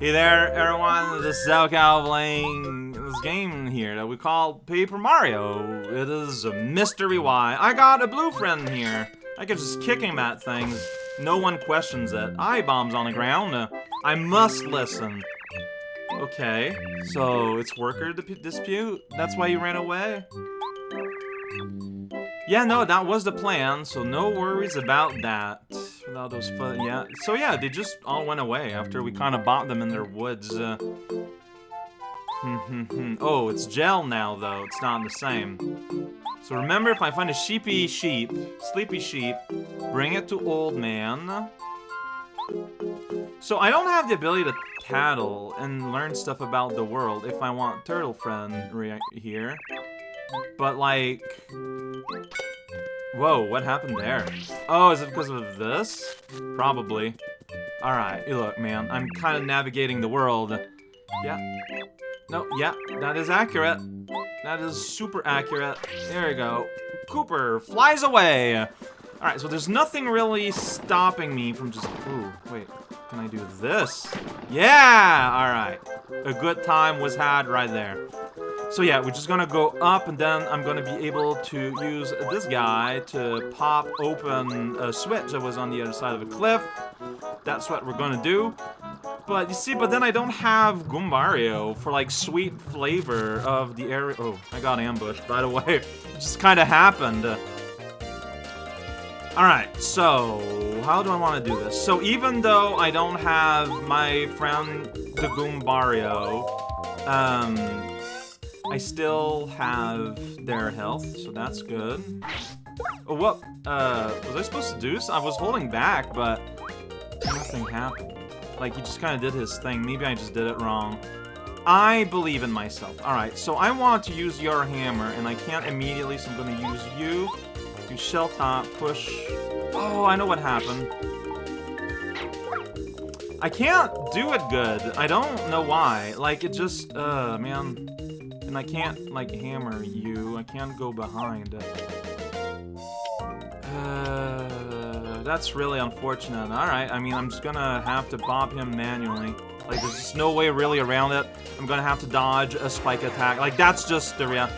Hey there, everyone. This is Cal playing this game here that we call Paper Mario. It is a mystery why. I got a blue friend here. I can just kick him at things. No one questions it. I bombs on the ground. Uh, I must listen. Okay, so it's worker dispute? That's why you ran away? Yeah, no, that was the plan, so no worries about that without those fun. Yeah. So yeah, they just all went away after we kind of bought them in their woods. Uh, oh, it's gel now though. It's not the same. So remember, if I find a sheepy sheep, sleepy sheep, bring it to old man. So I don't have the ability to tattle and learn stuff about the world if I want turtle friend here. But like, Whoa, what happened there? Oh, is it because of this? Probably. Alright, you look, man, I'm kind of navigating the world. Yeah. No, yeah, that is accurate. That is super accurate. There we go. Kooper flies away! Alright, so there's nothing really stopping me from just... Ooh, wait. Can I do this? Yeah! Alright. A good time was had right there. So yeah, we're just gonna go up and then I'm gonna be able to use this guy to pop open a switch that was on the other side of a cliff. That's what we're gonna do. But you see, but then I don't have Goombario for like sweet flavor of the area. Oh, I got ambushed, by the way. It just kind of happened. Alright, so how do I want to do this? So even though I don't have my friend the Goombario, um, I still have their health, so that's good. Oh, what? Uh, was I supposed to do this? I was holding back, but nothing happened. Like, he just kind of did his thing. Maybe I just did it wrong. I believe in myself. Alright, so I want to use your hammer, and I can't immediately, so I'm going to use you. Do shell top, push. Oh, I know what happened. I can't do it good. I don't know why. Like, it just, uh, man and I can't, like, hammer you. I can't go behind. Uh, that's really unfortunate. Alright, I mean, I'm just gonna have to bob him manually. Like, there's just no way really around it. I'm gonna have to dodge a spike attack. Like, that's just the real...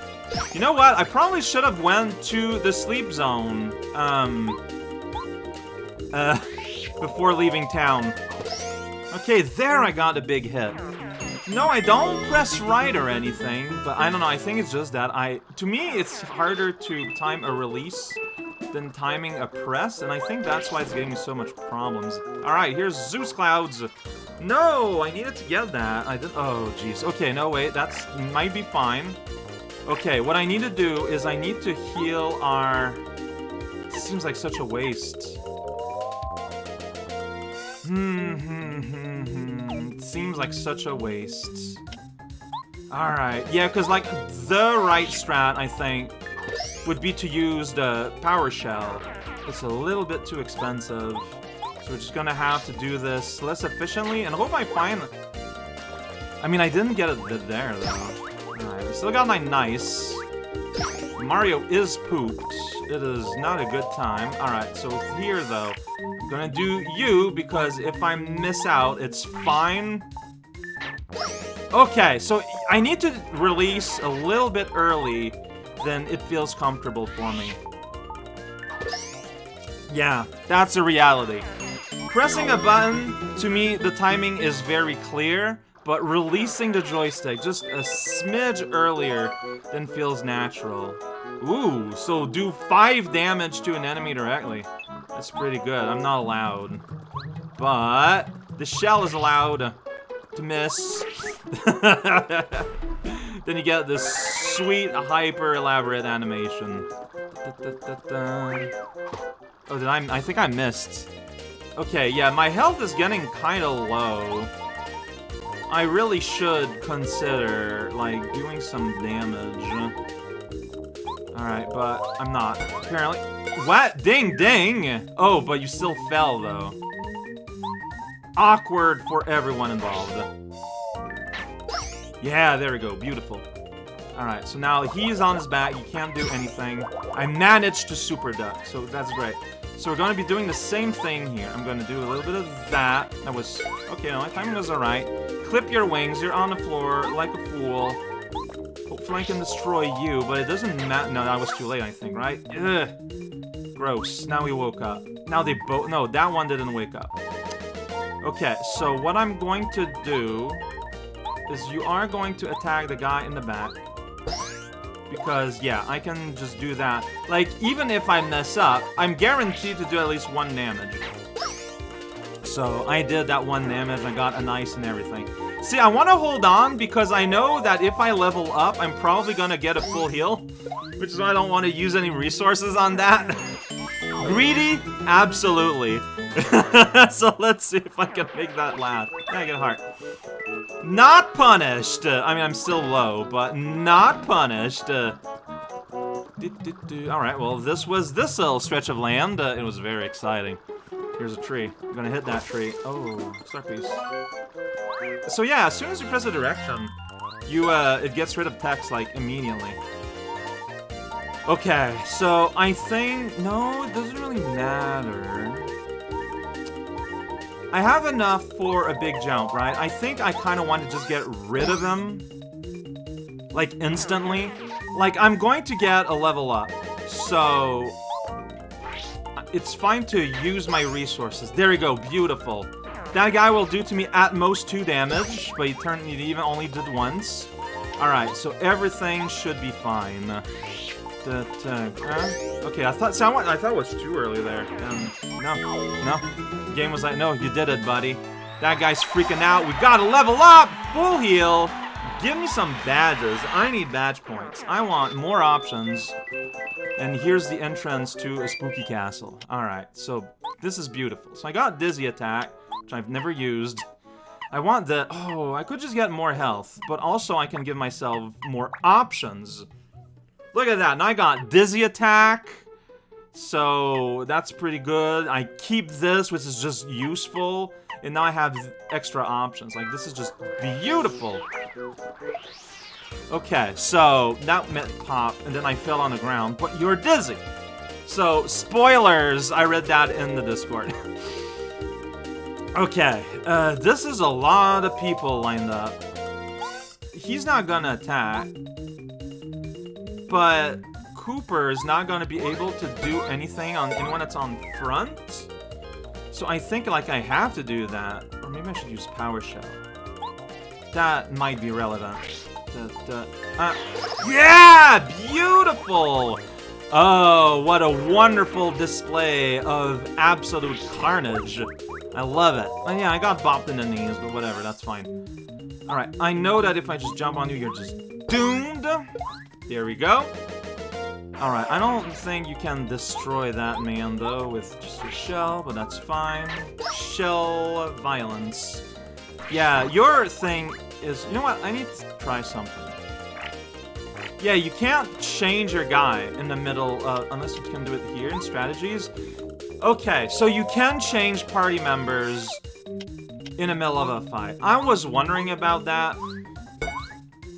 You know what? I probably should have went to the sleep zone, um... Uh, before leaving town. Okay, there I got a big hit. No, I don't press right or anything, but I don't know, I think it's just that I... To me, it's harder to time a release than timing a press, and I think that's why it's giving me so much problems. Alright, here's Zeus Clouds. No, I needed to get that. I did... Oh, jeez. Okay, no, wait, that's might be fine. Okay, what I need to do is I need to heal our... This seems like such a waste. Hmm, hmm, hmm seems like such a waste. Alright, yeah, because, like, the right strat, I think, would be to use the Power Shell. It's a little bit too expensive. So we're just gonna have to do this less efficiently, and hope I find... I mean, I didn't get it there, though. Alright, we still got my nice. Mario is pooped. It is not a good time. Alright, so here, though, I'm gonna do you, because if I miss out, it's fine. Okay, so I need to release a little bit early, then it feels comfortable for me. Yeah, that's a reality. Pressing a button, to me, the timing is very clear, but releasing the joystick just a smidge earlier than feels natural. Ooh, so do 5 damage to an enemy directly. That's pretty good. I'm not allowed. But the shell is allowed miss. then you get this sweet, hyper elaborate animation. Oh, did I? I think I missed. Okay, yeah, my health is getting kind of low. I really should consider, like, doing some damage. Alright, but I'm not. Apparently. What? Ding, ding! Oh, but you still fell, though awkward for everyone involved. Yeah, there we go. Beautiful. Alright, so now he's on his back. He can't do anything. I managed to super duck, so that's great. So we're going to be doing the same thing here. I'm going to do a little bit of that. That was... Okay, my timing was alright. Clip your wings. You're on the floor like a fool. Hopefully I can destroy you, but it doesn't matter. No, that was too late, I think, right? Ugh. Gross. Now we woke up. Now they both... No, that one didn't wake up. Okay, so what I'm going to do is you are going to attack the guy in the back. Because, yeah, I can just do that. Like, even if I mess up, I'm guaranteed to do at least one damage. So, I did that one damage, I got a nice and everything. See, I want to hold on because I know that if I level up, I'm probably going to get a full heal. Which is why I don't want to use any resources on that. Greedy? Absolutely. so let's see if I can make that I get heart? Not punished! I mean, I'm still low, but not punished. Uh, Alright, well, this was this little stretch of land. Uh, it was very exciting. Here's a tree. I'm gonna hit that tree. Oh, star piece. So yeah, as soon as you press a direction, you, uh, it gets rid of text, like, immediately. Okay, so I think... No, it doesn't really matter. I have enough for a big jump, right? I think I kind of want to just get rid of him. Like, instantly. Like, I'm going to get a level up. So... It's fine to use my resources. There we go, beautiful. That guy will do to me at most two damage, but he turned he even only did once. Alright, so everything should be fine. Uh, okay, I thought so I, I, thought it was too early there. Um, no, no. The game was like, no, you did it, buddy. That guy's freaking out. We gotta level up! Full heal! Give me some badges. I need badge points. I want more options. And here's the entrance to a spooky castle. Alright, so this is beautiful. So I got Dizzy Attack, which I've never used. I want the... Oh, I could just get more health, but also I can give myself more options. Look at that. Now I got Dizzy Attack. So that's pretty good. I keep this, which is just useful. And now I have extra options. Like, this is just beautiful. Okay, so that meant pop, and then I fell on the ground. But you're dizzy. So, spoilers. I read that in the Discord. okay, uh, this is a lot of people lined up. He's not gonna attack but Kooper is not going to be able to do anything on anyone that's on front. So I think, like, I have to do that. Or maybe I should use Power Shell. That might be relevant. Da, da, uh, yeah! Beautiful! Oh, what a wonderful display of absolute carnage. I love it. Oh, yeah, I got bopped in the knees, but whatever, that's fine. Alright, I know that if I just jump on you, you're just doomed. There we go. Alright, I don't think you can destroy that man, though, with just a shell, but that's fine. Shell violence. Yeah, your thing is... You know what? I need to try something. Yeah, you can't change your guy in the middle, uh, unless you can do it here in strategies. Okay, so you can change party members in the middle of a fight. I was wondering about that.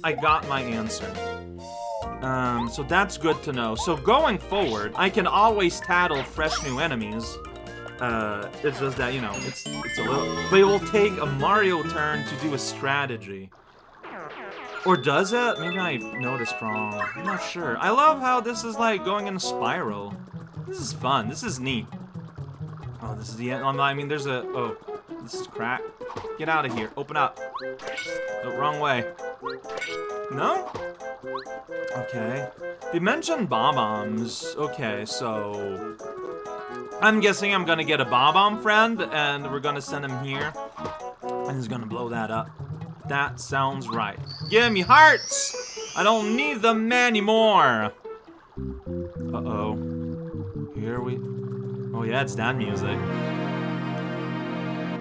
I got my answer. Um, so that's good to know. So going forward, I can always tattle fresh new enemies. Uh, it's just that, you know, it's, it's a little... But it will take a Mario turn to do a strategy. Or does it? Maybe I noticed wrong. I'm not sure. I love how this is like going in a spiral. This is fun. This is neat. Oh, this is the end. I mean, there's a... Oh, this is crack. Get out of here. Open up. The wrong way. No? Okay. They mentioned Bob-ombs. Okay, so... I'm guessing I'm gonna get a Bob-omb friend, and we're gonna send him here. And he's gonna blow that up. That sounds right. Give me hearts! I don't need them anymore! Uh-oh. Here we... Oh yeah, it's that music.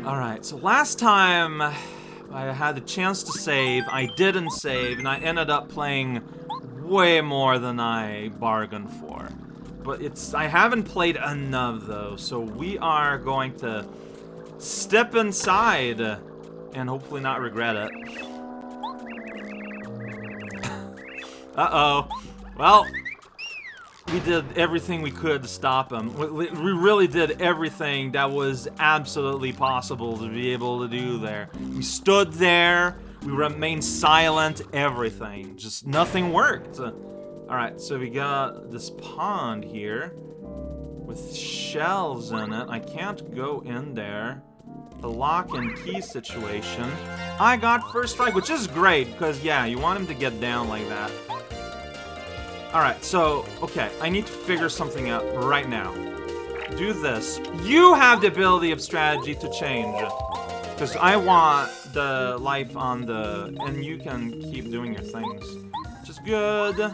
Alright, so last time I had the chance to save, I didn't save, and I ended up playing way more than I bargained for. But it's I haven't played enough though, so we are going to step inside and hopefully not regret it. Uh-oh. Well, we did everything we could to stop him. We, we really did everything that was absolutely possible to be able to do there. We stood there, we remained silent, everything. Just nothing worked. Alright, so we got this pond here with shells in it. I can't go in there. The lock and key situation. I got first strike, which is great, because, yeah, you want him to get down like that. Alright, so, okay, I need to figure something out right now. Do this. You have the ability of strategy to change. Because I want the life on the... And you can keep doing your things. Which is good.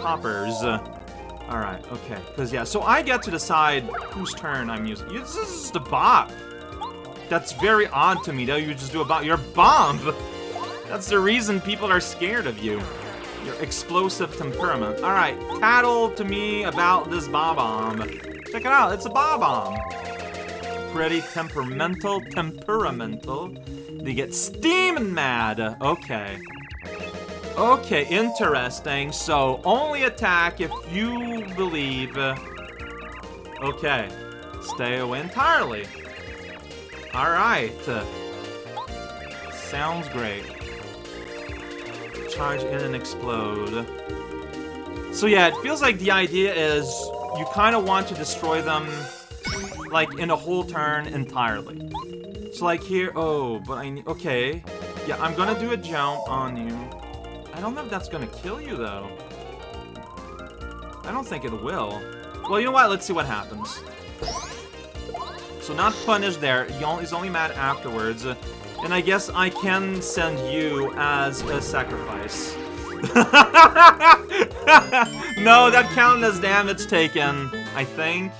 Poppers. Alright, okay. Because, yeah, so I get to decide whose turn I'm using. This is the bop. That's very odd to me that you just do a bop. You're bomb! That's the reason people are scared of you. Your explosive temperament. Alright, tattle to me about this Bob-omb. Check it out, it's a Bob-omb. Pretty temperamental, temperamental. They get steaming mad. Okay. Okay, interesting. So, only attack if you believe... Okay. Stay away entirely. Alright. Sounds great charge in and explode. So yeah, it feels like the idea is you kind of want to destroy them, like, in a whole turn entirely. So like here, oh, but I need, okay. Yeah, I'm gonna do a jump on you. I don't know if that's gonna kill you, though. I don't think it will. Well, you know what? Let's see what happens. So not punished there. He's only mad afterwards. And I guess I can send you as a sacrifice. no, that counted as damage taken, I think.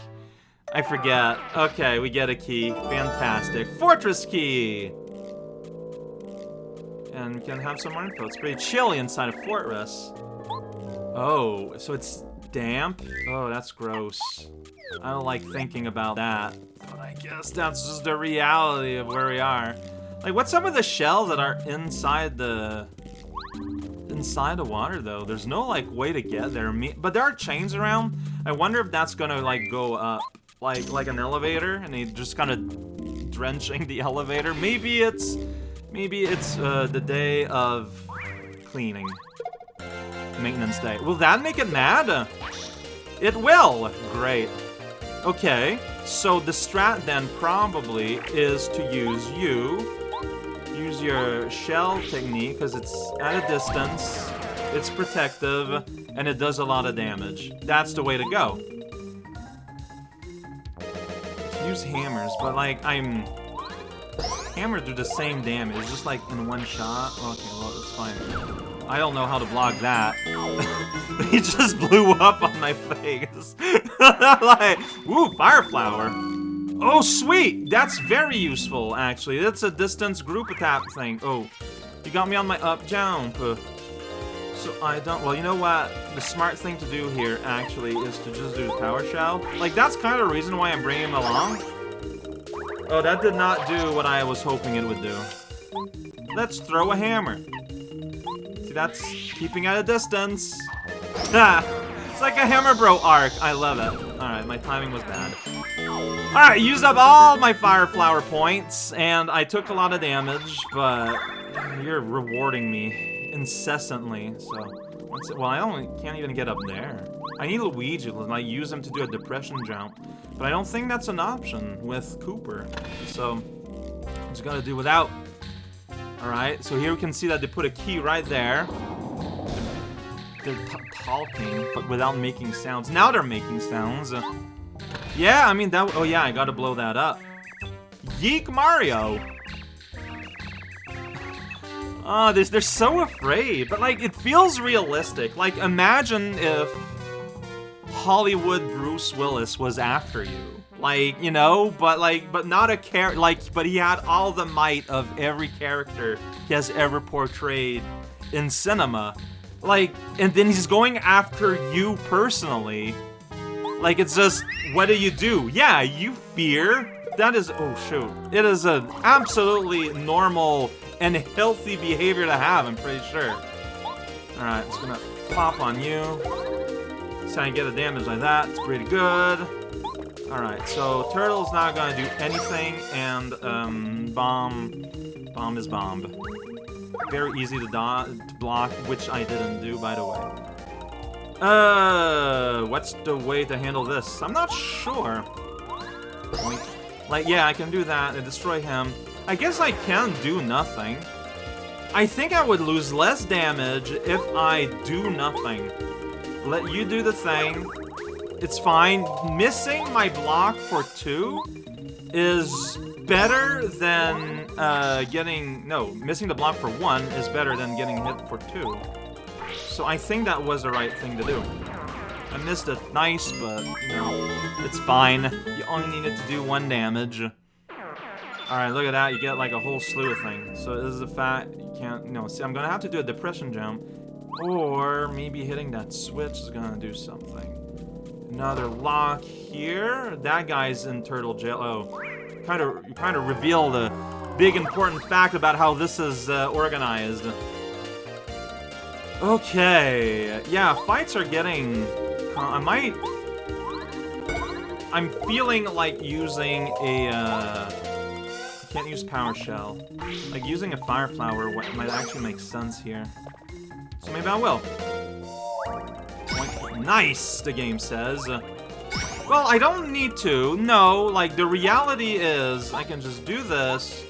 I forget. Okay, we get a key. Fantastic. Fortress key! And we can have some more info. It's pretty chilly inside a fortress. Oh, so it's damp? Oh, that's gross. I don't like thinking about that. But I guess that's just the reality of where we are. Like, what's some of the shells that are inside the... Inside the water, though? There's no, like, way to get there. But there are chains around. I wonder if that's gonna, like, go up. Like, like an elevator, and they just kind of drenching the elevator. Maybe it's... Maybe it's, uh, the day of cleaning. Maintenance day. Will that make it mad? It will! Great. Okay, so the strat then probably is to use you use your shell technique because it's at a distance, it's protective, and it does a lot of damage. That's the way to go. Use hammers, but like, I'm... Hammers do the same damage, just like in one shot. Okay, well, it's fine. I don't know how to block that. he just blew up on my face. like, ooh, fire flower. Oh, sweet! That's very useful, actually. That's a distance group attack thing. Oh, you got me on my up jump. So I don't... Well, you know what? The smart thing to do here, actually, is to just do the power shell. Like, that's kind of the reason why I'm bringing him along. Oh, that did not do what I was hoping it would do. Let's throw a hammer. See, that's keeping at a distance. it's like a Hammer Bro arc. I love it. Alright, my timing was bad. Alright, used up all my Fire Flower points, and I took a lot of damage, but you're rewarding me incessantly, so... Well, I only can't even get up there. I need Luigi, and I use him to do a depression jump, but I don't think that's an option with Kooper, so... I'm just gonna do without. Alright, so here we can see that they put a key right there. They're talking, but without making sounds. Now they're making sounds. Yeah, I mean, that... Oh, yeah, I gotta blow that up. Yeek Mario! Ah, oh, they're, they're so afraid, but, like, it feels realistic. Like, imagine if Hollywood Bruce Willis was after you. Like, you know, but, like, but not a character, like, but he had all the might of every character he has ever portrayed in cinema. Like, and then he's going after you personally. Like, it's just, what do you do? Yeah, you fear. That is, oh shoot. It is an absolutely normal and healthy behavior to have, I'm pretty sure. Alright, it's gonna pop on you. So I get a damage like that. It's pretty good. Alright, so Turtle's not gonna do anything, and um, Bomb... Bomb is Bomb. Very easy to, to block, which I didn't do, by the way. Uh, what's the way to handle this? I'm not sure. Like, yeah, I can do that and destroy him. I guess I can do nothing. I think I would lose less damage if I do nothing. Let you do the thing, it's fine. Missing my block for two is better than uh, getting... No, missing the block for one is better than getting hit for two. So I think that was the right thing to do. I missed it nice, but, you know, it's fine. You only needed to do one damage. Alright, look at that. You get, like, a whole slew of things. So this is a fact. You can't... Know, see, I'm gonna have to do a depression jump. Or maybe hitting that switch is gonna do something. Another lock here. That guy's in turtle jail. Oh, kind of, you kind of reveal the big important fact about how this is uh, organized. Okay, yeah, fights are getting. I might. I'm feeling like using a. Uh, I can't use Power Shell. Like using a Fire Flower might actually make sense here. So maybe I will. Nice, the game says. Well, I don't need to. No, like, the reality is I can just do this,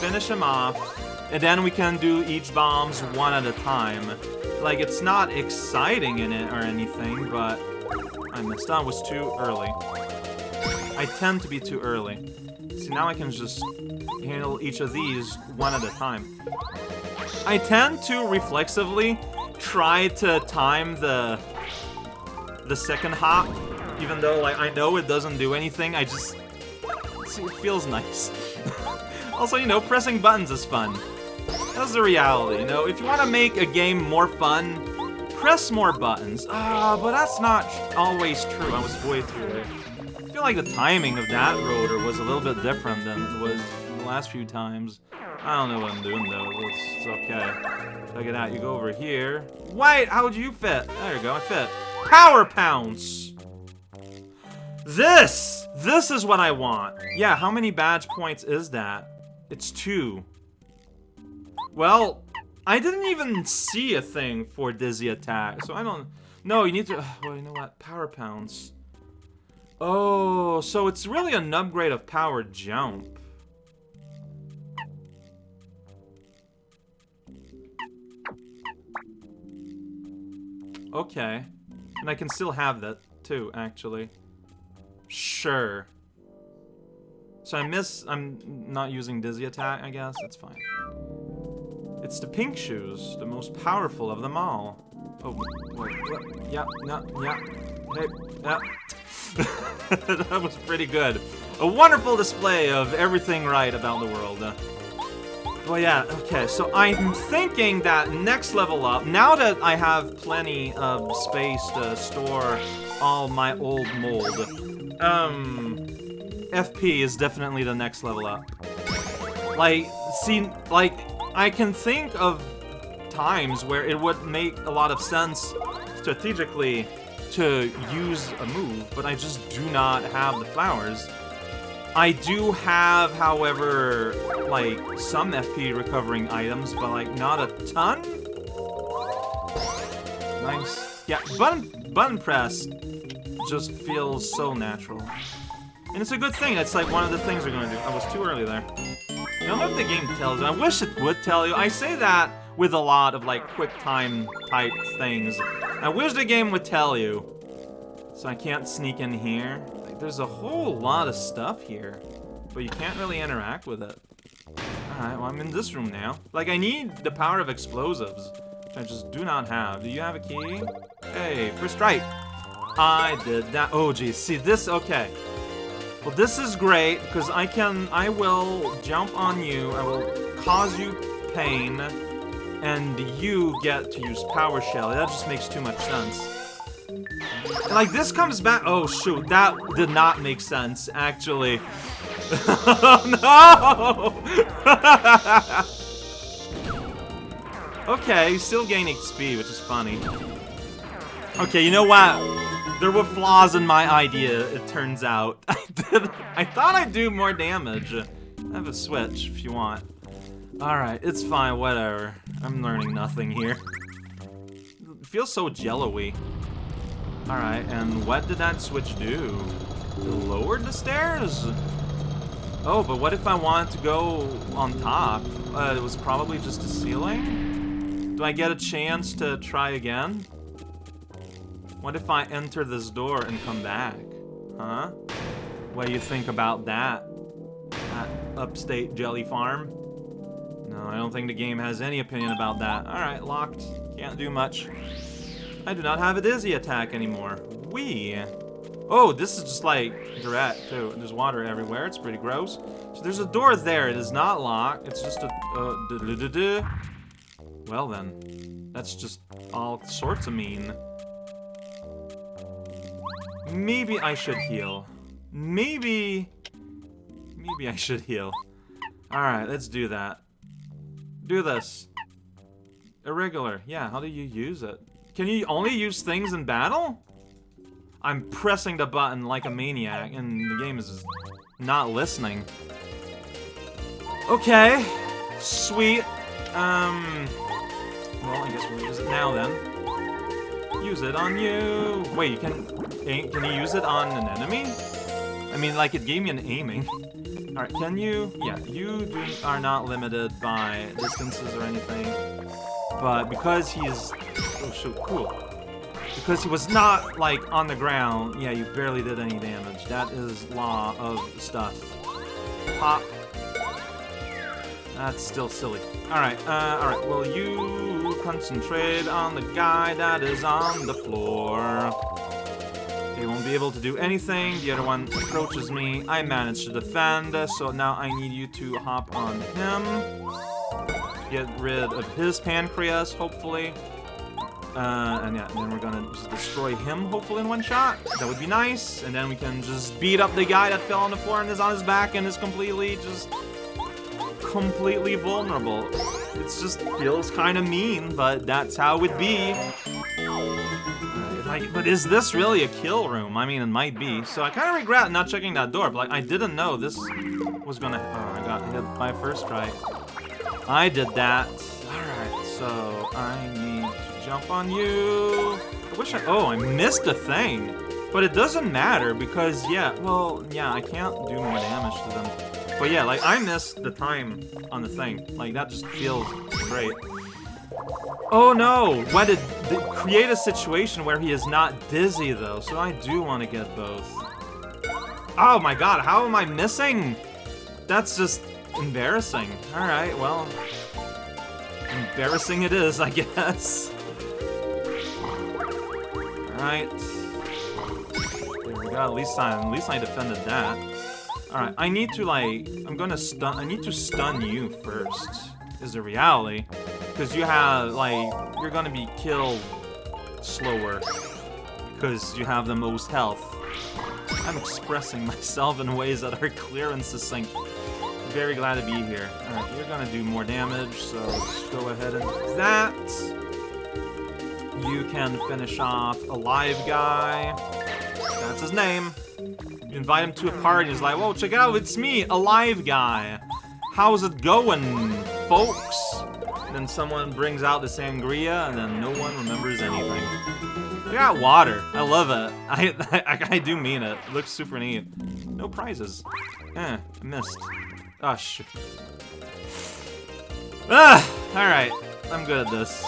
finish him off, and then we can do each bombs one at a time. Like, it's not exciting in it or anything, but I missed out. was too early. I tend to be too early. See, now I can just handle each of these one at a time. I tend to reflexively try to time the the second hop, even though like I know it doesn't do anything. I just See, it feels nice. also, you know, pressing buttons is fun. That's the reality, you know. If you want to make a game more fun, press more buttons. Ah, uh, but that's not always true. I was way. I feel like the timing of that rotor was a little bit different than it was the last few times. I don't know what I'm doing though. It's, it's okay. Check it out. You go over here. Wait, how'd you fit? There you go. I fit. Power Pounce! This! This is what I want. Yeah, how many badge points is that? It's two. Well, I didn't even see a thing for Dizzy Attack, so I don't... No, you need to... Well, you know what? Power Pounce. Oh, so it's really an upgrade of Power Jump. Okay. And I can still have that, too, actually. Sure. So I miss... I'm not using Dizzy Attack, I guess. That's fine. It's the pink shoes, the most powerful of them all. Oh, wait, what? Yeah, no, yeah. Hey, yeah. that was pretty good. A wonderful display of everything right about the world. Well, yeah, okay, so I'm thinking that next level up, now that I have plenty of space to store all my old mold, um, FP is definitely the next level up. Like, see, like, I can think of times where it would make a lot of sense strategically to use a move, but I just do not have the flowers. I do have, however, like, some FP recovering items, but, like, not a ton? Nice. Yeah, button, button press just feels so natural. And it's a good thing. It's like one of the things we're gonna do. I was too early there. I don't know if the game tells you. I wish it would tell you. I say that with a lot of, like, quick time type things. I wish the game would tell you. So I can't sneak in here. Like, there's a whole lot of stuff here, but you can't really interact with it. Alright, well, I'm in this room now. Like, I need the power of explosives, which I just do not have. Do you have a key? Hey, first strike. I did that. Oh, geez. See, this, okay. Well, this is great, because I can, I will jump on you, I will cause you pain, and you get to use Power Shell. That just makes too much sense. Like, this comes back- oh shoot, that did not make sense, actually. no! okay, you still gain XP, which is funny. Okay, you know what? There were flaws in my idea, it turns out. I did I thought I'd do more damage. I have a switch if you want. Alright, it's fine, whatever. I'm learning nothing here. It feels so jello-y. Alright, and what did that switch do? It lowered the stairs? Oh, but what if I wanted to go on top? Uh, it was probably just a ceiling? Do I get a chance to try again? What if I enter this door and come back? Huh? What do you think about that? At Upstate Jelly Farm? No, I don't think the game has any opinion about that. Alright, locked. Can't do much. I do not have a dizzy attack anymore. Wee. Oh, this is just like direct too. There's water everywhere. It's pretty gross. So there's a door there. It is not locked. It's just a. Uh, well then, that's just all sorts of mean. Maybe I should heal. Maybe... Maybe I should heal. Alright, let's do that. Do this. Irregular. Yeah, how do you use it? Can you only use things in battle? I'm pressing the button like a maniac, and the game is not listening. Okay. Sweet. Um... Well, I guess we'll use it now then. Use it on you! Wait, you can... Can you use it on an enemy? I mean, like, it gave me an aiming. Alright, can you... Yeah, you do, are not limited by distances or anything. But because he's... Oh, shoot, cool. Because he was not, like, on the ground, yeah, you barely did any damage. That is law of stuff. Pop. That's still silly. Alright, uh, alright, will you concentrate on the guy that is on the floor. They won't be able to do anything. The other one approaches me. I managed to defend, so now I need you to hop on him. Get rid of his pancreas, hopefully. Uh, and yeah, then we're gonna just destroy him, hopefully, in one shot. That would be nice. And then we can just beat up the guy that fell on the floor and is on his back and is completely just... completely vulnerable. It just feels kind of mean, but that's how it would be. But is this really a kill room? I mean, it might be. So I kind of regret not checking that door, but like, I didn't know this was gonna... Oh, I got hit by first try. I did that. Alright, so I need to jump on you. I wish I... Oh, I missed a thing. But it doesn't matter because, yeah, well, yeah, I can't do more damage to them. But yeah, like, I missed the time on the thing. Like, that just feels great. Oh no! Why did create a situation where he is not dizzy though? So I do want to get both. Oh my god! How am I missing? That's just embarrassing. All right, well, embarrassing it is, I guess. All right. There we go. At least I, at least I defended that. All right. I need to like, I'm gonna stun. I need to stun you first. Is the reality. Because you have, like, you're gonna be killed slower. Because you have the most health. I'm expressing myself in ways that are clear and succinct. Very glad to be here. Alright, you're gonna do more damage, so let's go ahead and that. You can finish off a live guy. That's his name. You invite him to a party, he's like, whoa, check it out, it's me, a live guy. How's it going, folks? Then someone brings out the sangria, and then no one remembers anything. I got water. I love it. I, I, I do mean it. it. Looks super neat. No prizes. Eh, missed. Oh, shit. Ah! Alright. I'm good at this.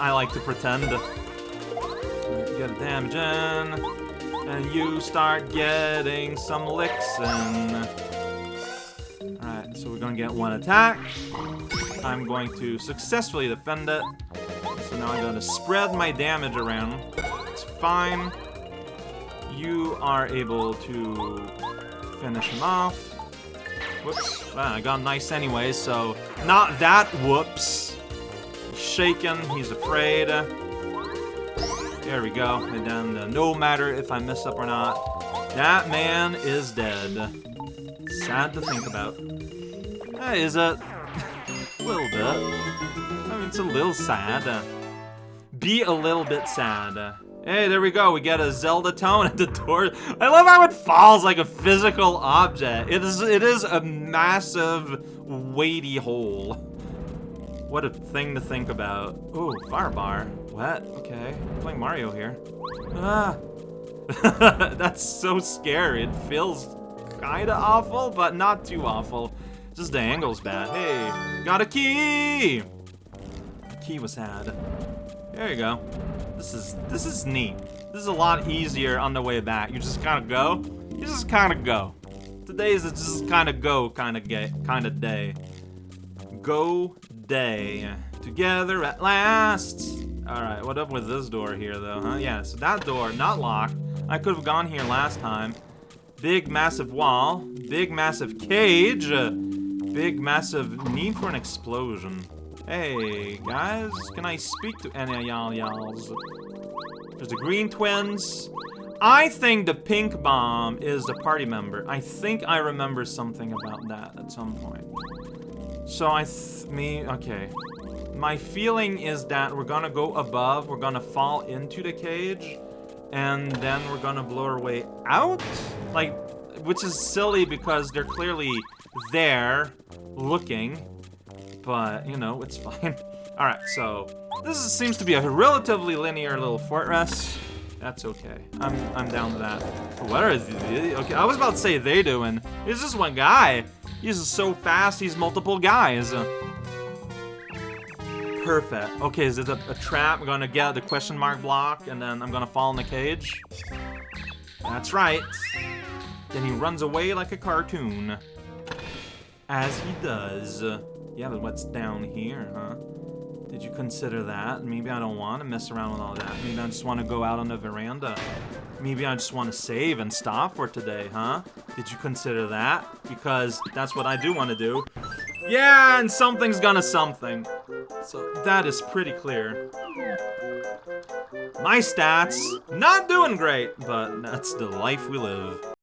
I like to pretend. Get a damage in. And you start getting some licks in. Alright, so we're gonna get one attack. I'm going to successfully defend it. So now I'm going to spread my damage around. It's fine. You are able to finish him off. Whoops. Well, I got nice anyway, so not that whoops. He's shaken, he's afraid. There we go. And then uh, no matter if I mess up or not, that man is dead. Sad to think about. Is it? Little bit. I mean, it's a little sad. Be a little bit sad. Hey, there we go. We get a Zelda tone at the door. I love how it falls like a physical object. It is it is a massive, weighty hole. What a thing to think about. Ooh, fire bar. What? Okay. I'm playing Mario here. Ah. That's so scary. It feels kinda awful, but not too awful. Just the angle's bad. Hey, got a key! Key was had. There you go. This is this is neat. This is a lot easier on the way back. You just kind of go. You just kind of go. Today is just kind of go kind of get kind of day. Go day. Together at last. All right, what up with this door here though, huh? Yeah, so that door not locked. I could have gone here last time. Big massive wall. Big massive cage. Big massive need for an explosion. Hey, guys, can I speak to any of y'all y'alls? There's the green twins. I think the pink bomb is the party member. I think I remember something about that at some point. So I me, okay. My feeling is that we're gonna go above, we're gonna fall into the cage, and then we're gonna blow our way out? Like, which is silly because they're clearly there, looking, but, you know, it's fine. Alright, so, this is, seems to be a relatively linear little fortress. That's okay. I'm I'm down to that. What are they? Okay, I was about to say they doing. It's just one guy. He's so fast, he's multiple guys. Perfect. Okay, is it a, a trap? I'm gonna get the question mark block, and then I'm gonna fall in the cage. That's right. Then he runs away like a cartoon. As he does. Yeah, but what's down here, huh? Did you consider that? Maybe I don't want to mess around with all that. Maybe I just want to go out on the veranda. Maybe I just want to save and stop for today, huh? Did you consider that? Because that's what I do want to do. Yeah, and something's gonna something. So that is pretty clear. My stats, not doing great, but that's the life we live.